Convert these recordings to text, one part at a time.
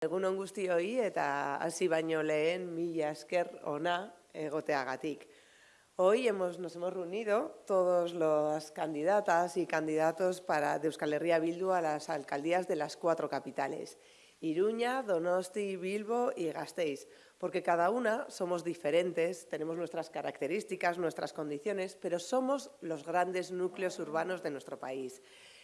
Egunon guztioi eta hasi baino lehen mila esker ona egoteagatik. Hoy hemos, nos hemos reunido todos las candidatas y candidatos para, de Euskal Herria Bildu a las alcaldías de las cuatro capitales, Iruña, Donosti, Bilbo y Gasteiz, porque cada una somos diferentes, tenemos nuestras características, nuestras condiciones, pero somos los grandes núcleos urbanos de nuestro país.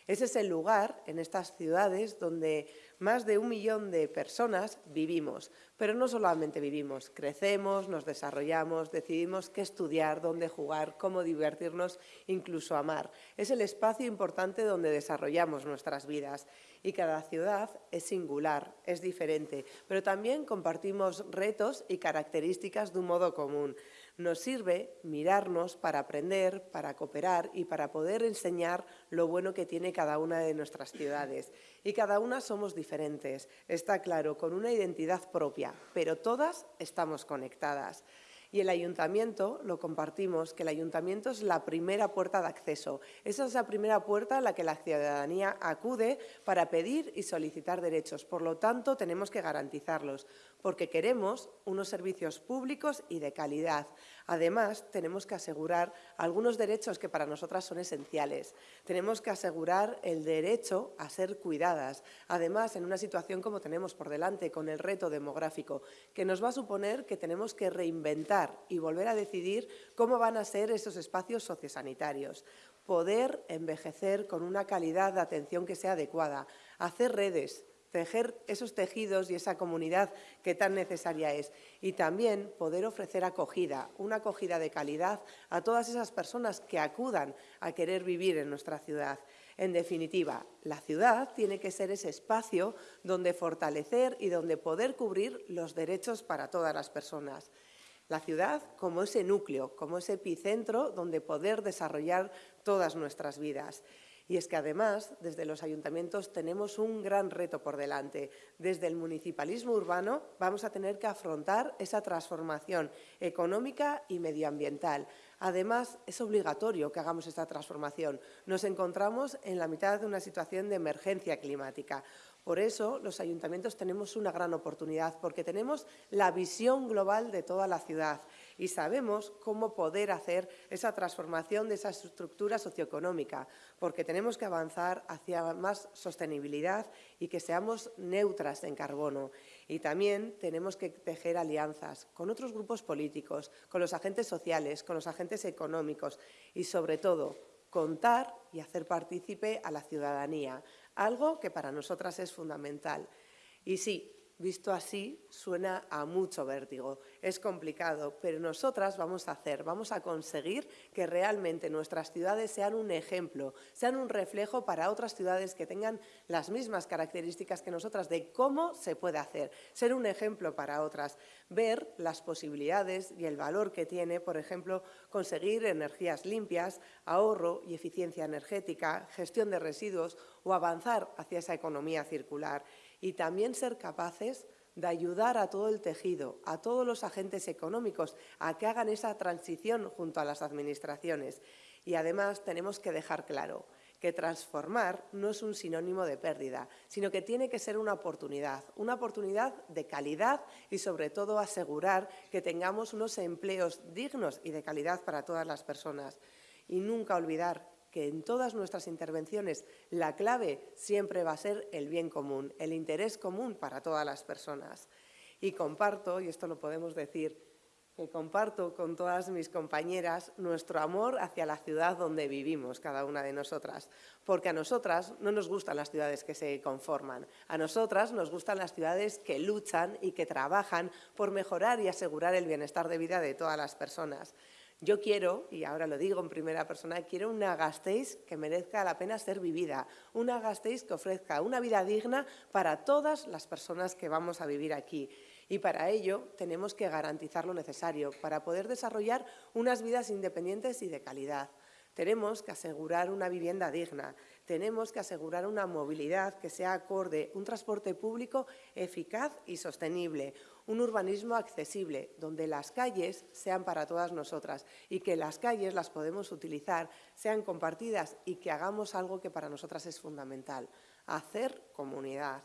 Ese es el lugar, en estas ciudades, donde más de un millón de personas vivimos. Pero no solamente vivimos, crecemos, nos desarrollamos, decidimos qué estudiar, dónde jugar, cómo divertirnos, incluso amar. Es el espacio importante donde desarrollamos nuestras vidas. Y cada ciudad es singular, es diferente, pero también compartimos retos y características de un modo común nos sirve mirarnos para aprender, para cooperar y para poder enseñar lo bueno que tiene cada una de nuestras ciudades. Y cada una somos diferentes, está claro, con una identidad propia, pero todas estamos conectadas. Y el ayuntamiento, lo compartimos, que el ayuntamiento es la primera puerta de acceso. Esa es la primera puerta a la que la ciudadanía acude para pedir y solicitar derechos. Por lo tanto, tenemos que garantizarlos, porque queremos unos servicios públicos y de calidad. Además, tenemos que asegurar algunos derechos que para nosotras son esenciales. Tenemos que asegurar el derecho a ser cuidadas. Además, en una situación como tenemos por delante, con el reto demográfico, que nos va a suponer que tenemos que reinventar y volver a decidir cómo van a ser esos espacios sociosanitarios poder envejecer con una calidad de atención que sea adecuada, hacer redes, tejer esos tejidos y esa comunidad que tan necesaria es. Y también poder ofrecer acogida, una acogida de calidad a todas esas personas que acudan a querer vivir en nuestra ciudad. En definitiva, la ciudad tiene que ser ese espacio donde fortalecer y donde poder cubrir los derechos para todas las personas. La ciudad como ese núcleo, como ese epicentro donde poder desarrollar todas nuestras vidas. Y es que además, desde los ayuntamientos tenemos un gran reto por delante. Desde el municipalismo urbano vamos a tener que afrontar esa transformación económica y medioambiental. Además, es obligatorio que hagamos esta transformación. Nos encontramos en la mitad de una situación de emergencia climática. Por eso, los ayuntamientos tenemos una gran oportunidad, porque tenemos la visión global de toda la ciudad y sabemos cómo poder hacer esa transformación de esa estructura socioeconómica, porque tenemos que avanzar hacia más sostenibilidad y que seamos neutras en carbono. Y también tenemos que tejer alianzas con otros grupos políticos, con los agentes sociales, con los agentes económicos y, sobre todo, contar y hacer partícipe a la ciudadanía, algo que para nosotras es fundamental. Y sí, visto así, suena a mucho vértigo. Es complicado, pero nosotras vamos a hacer, vamos a conseguir que realmente nuestras ciudades sean un ejemplo, sean un reflejo para otras ciudades que tengan las mismas características que nosotras de cómo se puede hacer, ser un ejemplo para otras, ver las posibilidades y el valor que tiene, por ejemplo, conseguir energías limpias, ahorro y eficiencia energética, gestión de residuos o avanzar hacia esa economía circular y también ser capaces de ayudar a todo el tejido, a todos los agentes económicos, a que hagan esa transición junto a las administraciones. Y además tenemos que dejar claro que transformar no es un sinónimo de pérdida, sino que tiene que ser una oportunidad, una oportunidad de calidad y sobre todo asegurar que tengamos unos empleos dignos y de calidad para todas las personas. Y nunca olvidar que en todas nuestras intervenciones la clave siempre va a ser el bien común, el interés común para todas las personas. Y comparto, y esto lo podemos decir, que comparto con todas mis compañeras nuestro amor hacia la ciudad donde vivimos cada una de nosotras, porque a nosotras no nos gustan las ciudades que se conforman, a nosotras nos gustan las ciudades que luchan y que trabajan por mejorar y asegurar el bienestar de vida de todas las personas. Yo quiero, y ahora lo digo en primera persona, quiero una Gasteiz que merezca la pena ser vivida, una Gasteiz que ofrezca una vida digna para todas las personas que vamos a vivir aquí. Y para ello tenemos que garantizar lo necesario para poder desarrollar unas vidas independientes y de calidad. Tenemos que asegurar una vivienda digna, tenemos que asegurar una movilidad que sea acorde, un transporte público eficaz y sostenible, un urbanismo accesible, donde las calles sean para todas nosotras y que las calles las podemos utilizar, sean compartidas y que hagamos algo que para nosotras es fundamental, hacer comunidad.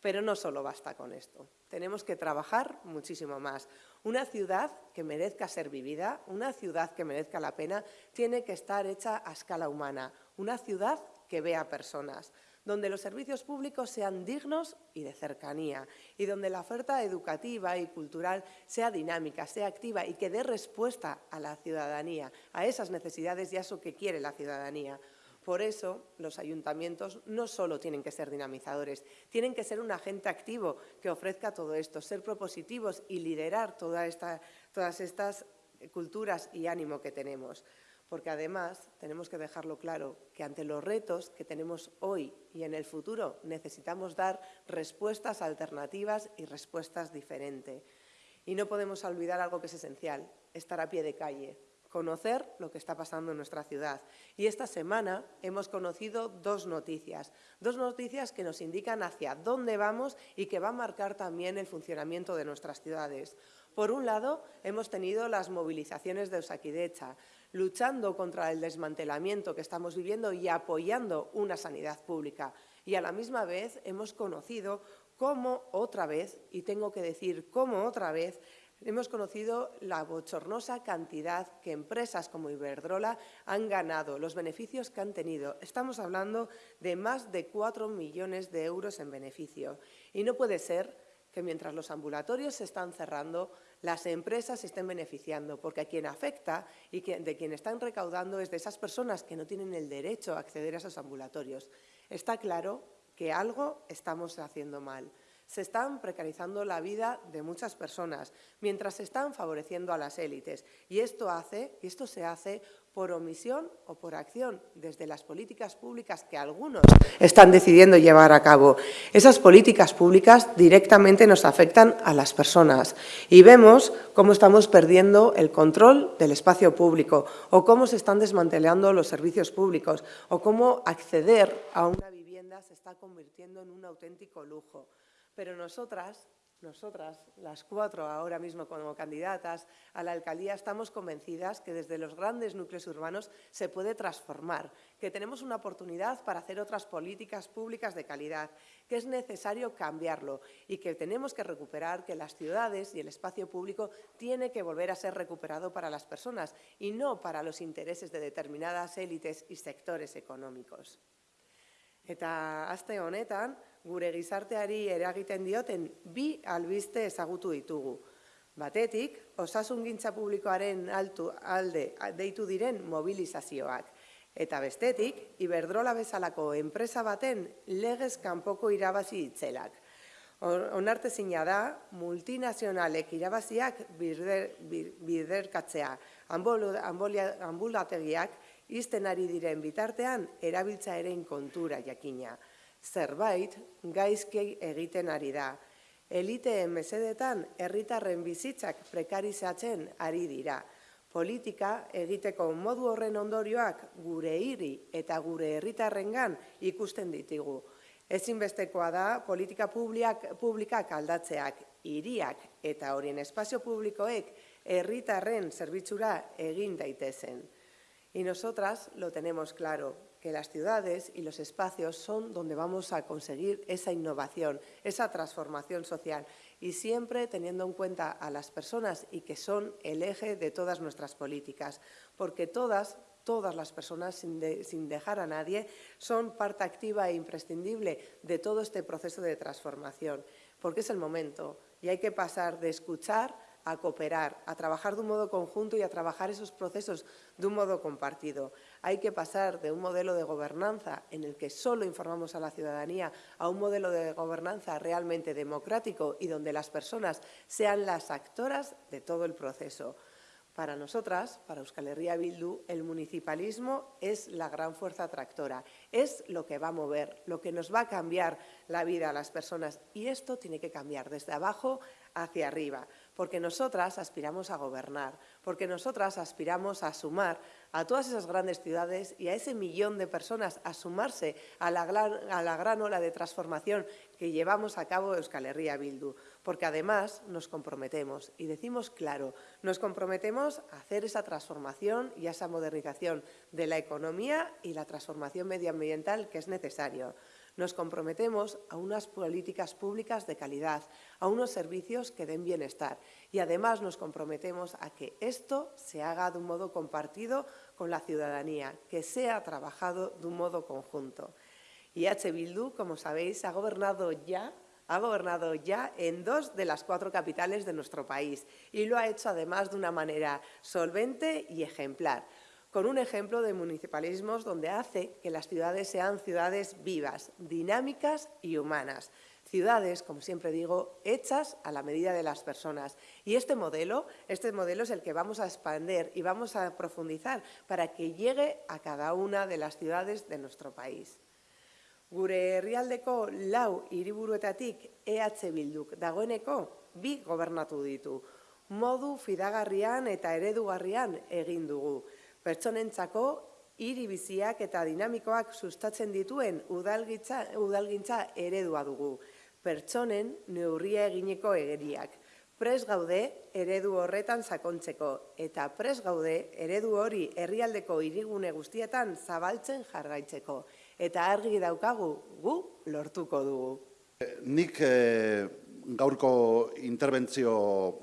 Pero no solo basta con esto. Tenemos que trabajar muchísimo más. Una ciudad que merezca ser vivida, una ciudad que merezca la pena, tiene que estar hecha a escala humana. Una ciudad que vea personas donde los servicios públicos sean dignos y de cercanía, y donde la oferta educativa y cultural sea dinámica, sea activa y que dé respuesta a la ciudadanía, a esas necesidades y a eso que quiere la ciudadanía. Por eso, los ayuntamientos no solo tienen que ser dinamizadores, tienen que ser un agente activo que ofrezca todo esto, ser propositivos y liderar todas estas culturas y ánimo que tenemos porque además tenemos que dejarlo claro que ante los retos que tenemos hoy y en el futuro necesitamos dar respuestas alternativas y respuestas diferentes. Y no podemos olvidar algo que es esencial, estar a pie de calle, conocer lo que está pasando en nuestra ciudad. Y esta semana hemos conocido dos noticias, dos noticias que nos indican hacia dónde vamos y que va a marcar también el funcionamiento de nuestras ciudades. Por un lado, hemos tenido las movilizaciones de Osakidecha, luchando contra el desmantelamiento que estamos viviendo y apoyando una sanidad pública. Y a la misma vez hemos conocido cómo otra vez, y tengo que decir cómo otra vez, hemos conocido la bochornosa cantidad que empresas como Iberdrola han ganado, los beneficios que han tenido. Estamos hablando de más de 4 millones de euros en beneficio. Y no puede ser que mientras los ambulatorios se están cerrando, las empresas se estén beneficiando, porque a quien afecta y de quien están recaudando es de esas personas que no tienen el derecho a acceder a esos ambulatorios. Está claro que algo estamos haciendo mal. Se están precarizando la vida de muchas personas, mientras se están favoreciendo a las élites. Y esto, hace, y esto se hace por omisión o por acción desde las políticas públicas que algunos están decidiendo llevar a cabo. Esas políticas públicas directamente nos afectan a las personas y vemos cómo estamos perdiendo el control del espacio público o cómo se están desmantelando los servicios públicos o cómo acceder a una vivienda se está convirtiendo en un auténtico lujo. Pero nosotras nosotras, las cuatro ahora mismo como candidatas a la alcaldía, estamos convencidas que desde los grandes núcleos urbanos se puede transformar, que tenemos una oportunidad para hacer otras políticas públicas de calidad, que es necesario cambiarlo y que tenemos que recuperar que las ciudades y el espacio público tiene que volver a ser recuperado para las personas y no para los intereses de determinadas élites y sectores económicos. Eta aste honetan, gure gizarteari eragiten dioten bi albiste ezagutu ditugu. Batetik, osasungintza publikoaren altu alde deitu diren mobilizazioak. Eta bestetik, Iberdrola bezalako enpresa baten legez kanpoko irabazi itzelak. Onartezina da, multinazionalek irabaziak biderkatzea, ambulategiak izten ari diren bitartean erabiltza ere kontura jakina zerbait gaizki egiten ari da. Eliteen mesedetan herritarren bizitzak prekarizatzen ari dira. Politika egiteko modu horren ondorioak gure hiri eta gure herritarrengan ikusten ditigu. Ezinbestekoa da politika publiak, publikak aldatzeak hiriak eta horien espazio publikoek herritarren zerbitzura egin daitezen. Y nosotras lo tenemos claro, que las ciudades y los espacios son donde vamos a conseguir esa innovación, esa transformación social. Y siempre teniendo en cuenta a las personas y que son el eje de todas nuestras políticas, porque todas, todas las personas, sin, sin dejar a nadie, son parte activa e imprescindible de todo este proceso de transformación, porque es el momento y hay que pasar de escuchar a cooperar, a trabajar de un modo conjunto y a trabajar esos procesos de un modo compartido. Hay que pasar de un modelo de gobernanza en el que solo informamos a la ciudadanía a un modelo de gobernanza realmente democrático y donde las personas sean las actoras de todo el proceso. Para nosotras, para Euskal Herria Bildu, el municipalismo es la gran fuerza tractora, es lo que va a mover, lo que nos va a cambiar la vida a las personas y esto tiene que cambiar desde abajo hacia arriba porque nosotras aspiramos a gobernar, porque nosotras aspiramos a sumar a todas esas grandes ciudades y a ese millón de personas a sumarse a la gran, ola de transformación que llevamos a cabo Euskal Herria Bildu, porque además nos comprometemos, y decimos claro, nos comprometemos a hacer esa transformación y esa modernización de la economía y la transformación medioambiental que es necesario. Nos comprometemos a unas políticas públicas de calidad, a unos servicios que den bienestar y además nos comprometemos a que esto se haga de un modo compartido con la ciudadanía, que sea trabajado de un modo conjunto. Y H. Bildu, como sabéis, ha gobernado ya ha gobernado ya en dos de las cuatro capitales de nuestro país y lo ha hecho además de una manera solvente y ejemplar con un ejemplo de municipalismos donde hace que las ciudades sean ciudades vivas, dinámicas y humanas. Ciudades, como siempre digo, hechas a la medida de las personas. Y este modelo, este modelo es el que vamos a expandir y vamos a profundizar para que llegue a cada una de las ciudades de nuestro país. Gure herrialdeko lau hiriburuetatik EH Bilduk dagoeneko bi gobernatu ditu. Modu fidagarrian eta eredugarrian egin dugu pertsonentzako hiri biziak eta dinamikoak sustatzen dituen udalgintza, udalgintza eredua dugu. Pertsonen neurria egineko egeriak. Pres gaude eredu horretan sakontzeko eta pres gaude eredu hori herrialdeko hirigune guztietan zabaltzen jarraitzeko. Eta argi daukagu gu lortuko dugu. Nik eh, gaurko interbentzio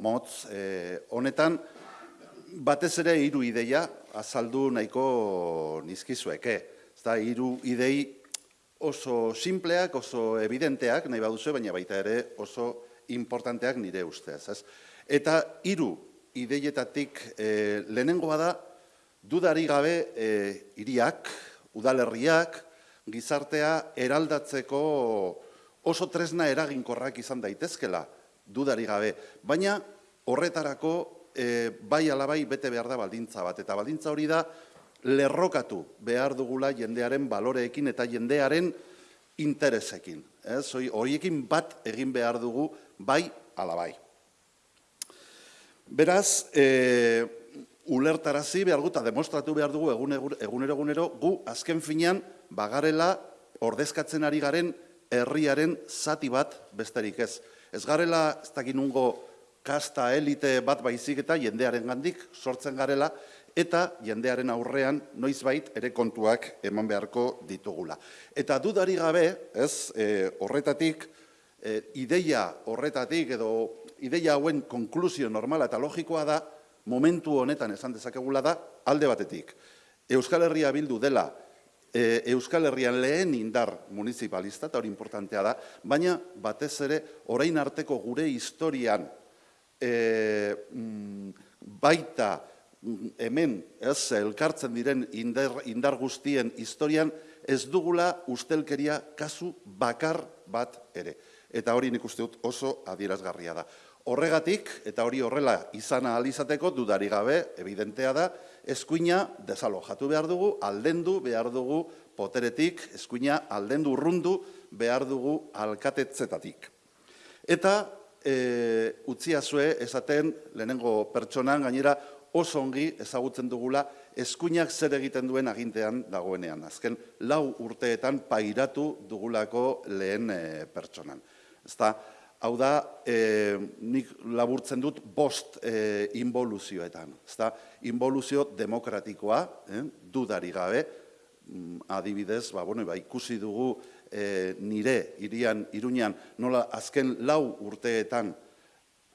motz eh, honetan batez ere hiru ideia azaldu nahiko nizkizueke. Ez da, hiru idei oso simpleak, oso evidenteak, nahi baduzu, baina baita ere oso importanteak nire ustez. Ez? Eta hiru ideietatik e, lehenengoa da, dudari gabe e, iriak, udalerriak, gizartea eraldatzeko oso tresna eraginkorrak izan daitezkela, dudari gabe. Baina horretarako e, bai alabai bete behar da baldintza bat. Eta baldintza hori da lerrokatu behar dugula jendearen baloreekin eta jendearen interesekin. Ez? Horiekin bat egin behar dugu bai alabai. Beraz, e, ulertarazi behar guta demostratu behar dugu egunero egunero gu azken finean bagarela ordezkatzen ari garen herriaren zati bat besterik ez. Ez garela, ez dakinungo, kasta elite bat baizik eta jendearen gandik sortzen garela, eta jendearen aurrean noizbait ere kontuak eman beharko ditugula. Eta dudari gabe, ez, e, horretatik, e, ideia horretatik edo ideia hauen konklusio normala eta logikoa da, momentu honetan esan dezakegula da, alde batetik. Euskal Herria bildu dela, e, Euskal Herrian lehen indar municipalista, eta hori importantea da, baina batez ere, orain arteko gure historian, e, baita mm, hemen ez elkartzen diren indar, indar guztien historian ez dugula ustelkeria kasu bakar bat ere. Eta hori nik uste dut oso adierazgarria da. Horregatik, eta hori horrela izana alizateko, dudari gabe, evidentea da, eskuina desalojatu behar dugu, aldendu behar dugu poteretik, eskuina aldendu urrundu behar dugu alkatetzetatik. Eta e, utziazue esaten lehenengo pertsonan gainera oso ongi ezagutzen dugula eskuinak zer egiten duen agintean dagoenean. Azken lau urteetan pairatu dugulako lehen e, pertsonan. Ezta, hau da, e, nik laburtzen dut bost e, involuzioetan. Ezta, involuzio demokratikoa, eh, dudari gabe, mm, adibidez, ba, bueno, ba, ikusi dugu e, nire irian iruñan nola azken lau urteetan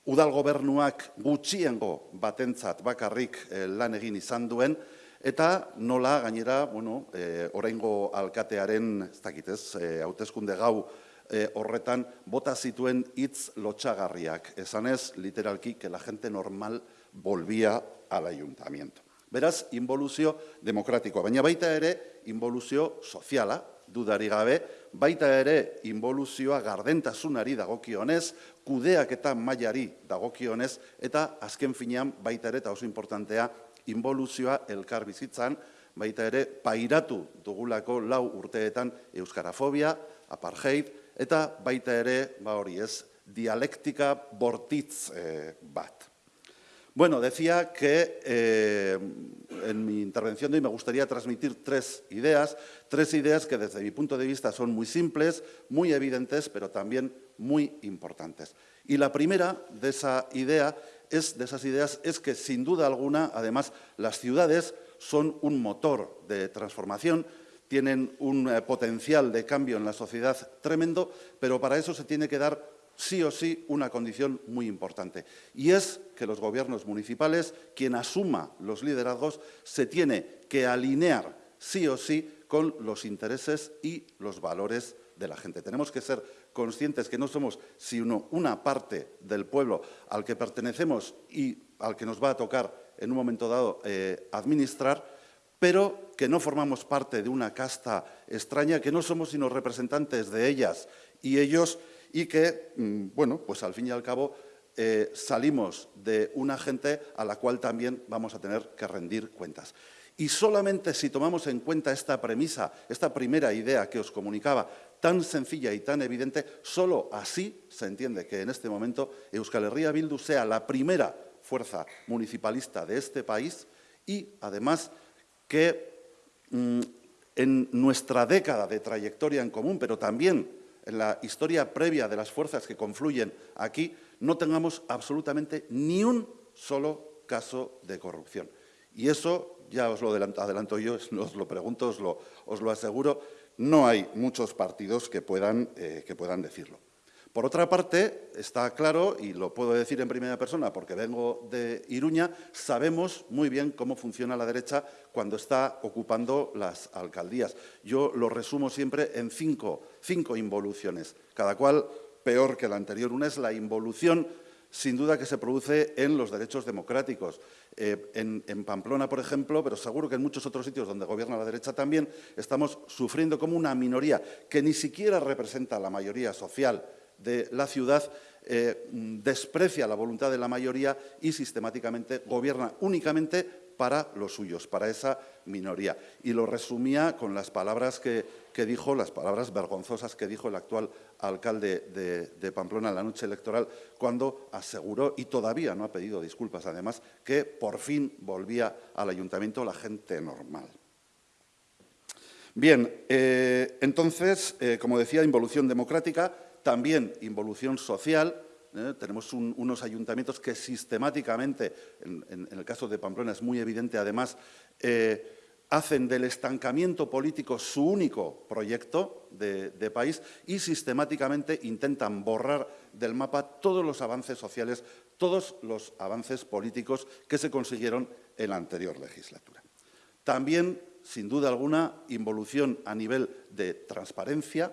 udal gobernuak gutxiengo batentzat bakarrik e, lan egin izan duen eta nola gainera bueno e, oraingo alkatearen ez dakit ez e, hauteskunde gau e, horretan bota zituen hitz lotxagarriak esanez literalki que la gente normal volvía al ayuntamiento. Beraz, involuzio demokratikoa, baina baita ere involuzio soziala, dudari gabe, baita ere involuzioa gardentasunari dagokionez, kudeak eta mailari dagokionez, eta azken finean baita ere, eta oso importantea, involuzioa elkar bizitzan, baita ere pairatu dugulako lau urteetan euskarafobia, apartheid, eta baita ere, ba hori ez, dialektika bortitz eh, bat. Bueno, decía que eh, en mi intervención de hoy me gustaría transmitir tres ideas, tres ideas que desde mi punto de vista son muy simples, muy evidentes, pero también muy importantes. Y la primera de esa idea es, de esas ideas es que sin duda alguna, además, las ciudades son un motor de transformación, tienen un eh, potencial de cambio en la sociedad tremendo, pero para eso se tiene que dar sí o sí una condición muy importante, y es que los gobiernos municipales, quien asuma los liderazgos, se tiene que alinear sí o sí con los intereses y los valores de la gente. Tenemos que ser conscientes que no somos sino una parte del pueblo al que pertenecemos y al que nos va a tocar en un momento dado eh, administrar, pero que no formamos parte de una casta extraña, que no somos sino representantes de ellas y ellos y que, mm, bueno, pues al fin y al cabo eh, salimos de una gente a la cual también vamos a tener que rendir cuentas. Y solamente si tomamos en cuenta esta premisa, esta primera idea que os comunicaba, tan sencilla y tan evidente, solo así se entiende que en este momento Euskal Herria Bildu sea la primera fuerza municipalista de este país y, además, que mm, en nuestra década de trayectoria en común, pero también en la historia previa de las fuerzas que confluyen aquí, no tengamos absolutamente ni un solo caso de corrupción. Y eso, ya os lo adelanto yo, os lo pregunto, os lo, os lo aseguro, no hay muchos partidos que puedan, eh, que puedan decirlo. Por otra parte, está claro, y lo puedo decir en primera persona porque vengo de Iruña, sabemos muy bien cómo funciona la derecha cuando está ocupando las alcaldías. Yo lo resumo siempre en cinco, cinco involuciones, cada cual peor que la anterior. Una es la involución sin duda que se produce en los derechos democráticos. Eh, en, Pamplona, por ejemplo, pero seguro que en muchos otros sitios donde gobierna la derecha también, estamos sufriendo como una minoría que ni siquiera representa la mayoría social de la ciudad eh, desprecia la voluntad de la mayoría y sistemáticamente gobierna únicamente para los suyos, para esa minoría. Y lo resumía con las palabras que, dijo, las palabras vergonzosas que dijo el actual alcalde de, de, Pamplona en la noche electoral, cuando aseguró, y todavía no ha pedido disculpas además, que por fin volvía al ayuntamiento la gente normal. Bien, eh, entonces, eh, como decía, involución democrática, también involución social, ¿eh? tenemos unos ayuntamientos que sistemáticamente, en, el caso de Pamplona es muy evidente además, eh, hacen del estancamiento político su único proyecto de, país y sistemáticamente intentan borrar del mapa todos los avances sociales, todos los avances políticos que se consiguieron en la anterior legislatura. También, sin duda alguna, involución a nivel de transparencia,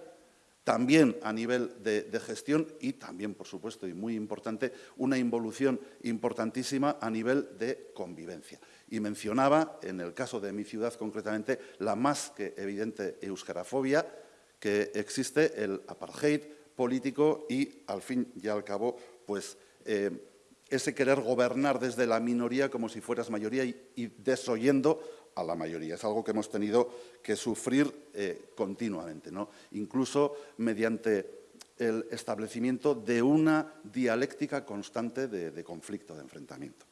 también a nivel de, gestión y también, por supuesto, y muy importante, una involución importantísima a nivel de convivencia. Y mencionaba, en el caso de mi ciudad concretamente, la más que evidente euskarafobia que existe, el apartheid político y, al fin y al cabo, pues, eh, ese querer gobernar desde la minoría como si fueras mayoría y, y desoyendo a la mayoría. Es algo que hemos tenido que sufrir eh, continuamente, ¿no? incluso mediante el establecimiento de una dialéctica constante de, conflicto, de enfrentamiento.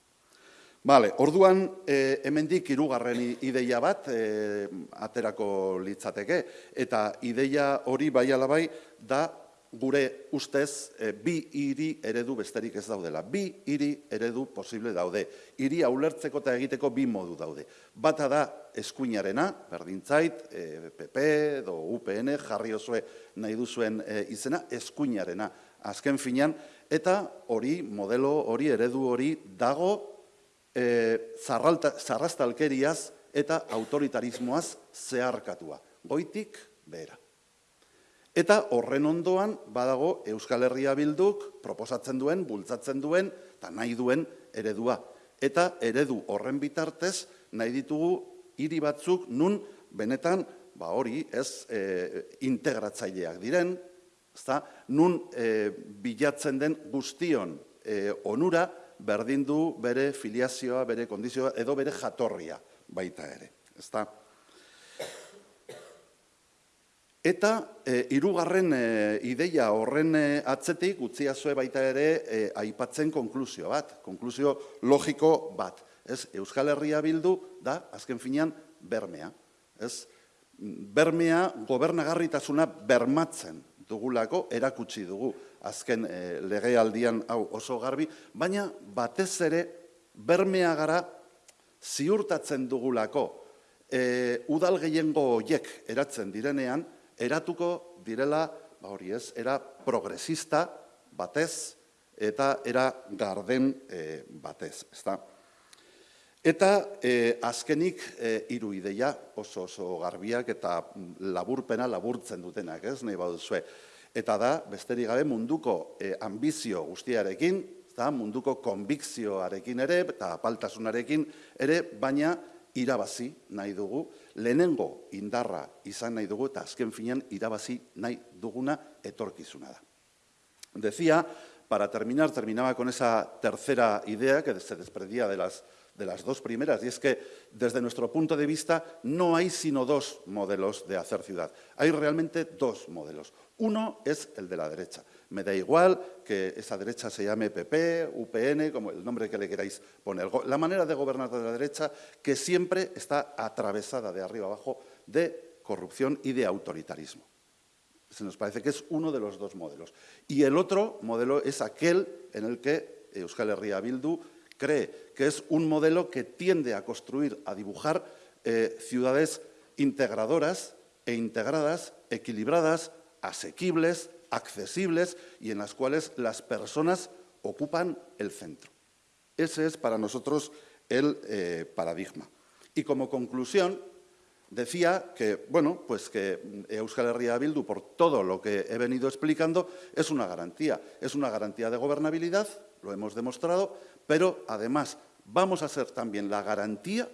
Vale, orduan, eh, hemendik irugarren ideia bat eh, aterako litzateke, eta ideia hori bai alabai da gure ustez e, bi hiri eredu besterik ez daudela. Bi hiri eredu posible daude. Hiri ulertzeko eta egiteko bi modu daude. Bata da eskuinarena, berdintzait, e, PP edo UPN jarri osue nahi duzuen e, izena, eskuinarena azken finean, eta hori, modelo hori, eredu hori dago e, zarrastalkeriaz eta autoritarismoaz zeharkatua. Goitik, behera. Eta horren ondoan badago Euskal Herria Bilduk proposatzen duen, bultzatzen duen eta nahi duen eredua. Eta eredu horren bitartez nahi ditugu hiri batzuk nun benetan ba hori ez e, integratzaileak diren, ezta, nun e, bilatzen den guztion e, onura berdin du bere filiazioa, bere kondizioa edo bere jatorria baita ere. Ezta? Eta e, irugarren e, ideia horren e, atzetik utziazue baita ere e, aipatzen konklusio bat, konklusio logiko bat. Ez, Euskal Herria bildu da, azken finean, bermea. Ez, bermea gobernagarritasuna bermatzen dugulako, erakutsi dugu azken e, legealdian hau oso garbi, baina batez ere bermea gara ziurtatzen dugulako e, udal gehiengo hoiek eratzen direnean, eratuko direla, ba hori ez, era progresista batez eta era garden e, batez, ezta? Eta e, azkenik e, hiru ideia oso oso garbiak eta laburpena laburtzen dutenak, ez, nahi baduzue. Eta da, besterik gabe munduko e, ambizio guztiarekin, eta munduko konbikzioarekin ere, eta apaltasunarekin ere, baina irabazi nahi dugu, lehenengo indarra izan nahi dugu, eta azken finean irabazi nahi duguna etorkizuna da. Decía, para terminar, terminaba con esa tercera idea que se desprendía de las, de las dos primeras, y es que desde nuestro punto de vista no hay sino dos modelos de hacer ciudad. Hay realmente dos modelos. Uno es el de la derecha. Me da igual que esa derecha se llame PP, UPN, como el nombre que le queráis poner. La manera de gobernar de la derecha que siempre está atravesada de arriba abajo de corrupción y de autoritarismo. Se nos parece que es uno de los dos modelos. Y el otro modelo es aquel en el que Euskal Herria Bildu cree que es un modelo que tiende a construir, a dibujar eh, ciudades integradoras e integradas, equilibradas, asequibles, accesibles y en las cuales las personas ocupan el centro. Ese es para nosotros el eh, paradigma. Y como conclusión, decía que, bueno, pues que Euskal Herria Bildu, por todo lo que he venido explicando, es una garantía. Es una garantía de gobernabilidad, lo hemos demostrado, pero además vamos a ser también la garantía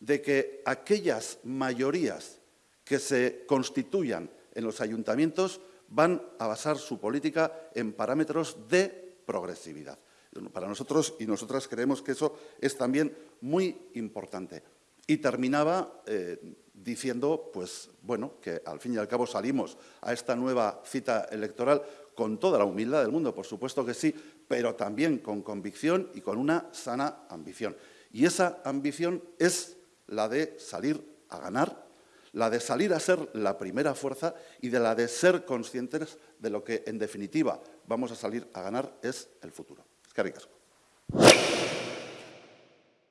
de que aquellas mayorías que se constituyan en los ayuntamientos van a basar su política en parámetros de progresividad. Para nosotros y nosotras creemos que eso es también muy importante. Y terminaba eh, diciendo, pues bueno, que al fin y al cabo salimos a esta nueva cita electoral con toda la humildad del mundo, por supuesto que sí, pero también con convicción y con una sana ambición. Y esa ambición es la de salir a ganar la de salir a ser la primera fuerza y de la de ser conscientes de lo que, en definitiva, vamos a salir a ganar es el futuro. Es que